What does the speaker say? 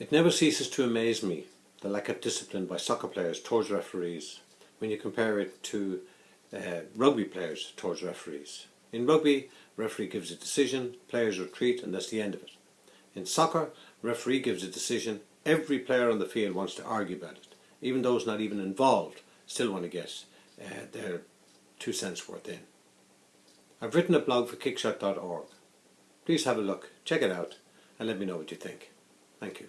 It never ceases to amaze me the lack of discipline by soccer players towards referees when you compare it to uh, rugby players towards referees. In rugby, referee gives a decision, players retreat and that's the end of it. In soccer, referee gives a decision, every player on the field wants to argue about it. Even those not even involved still want to get uh, their two cents worth in. I've written a blog for kickshot.org. Please have a look, check it out and let me know what you think. Thank you.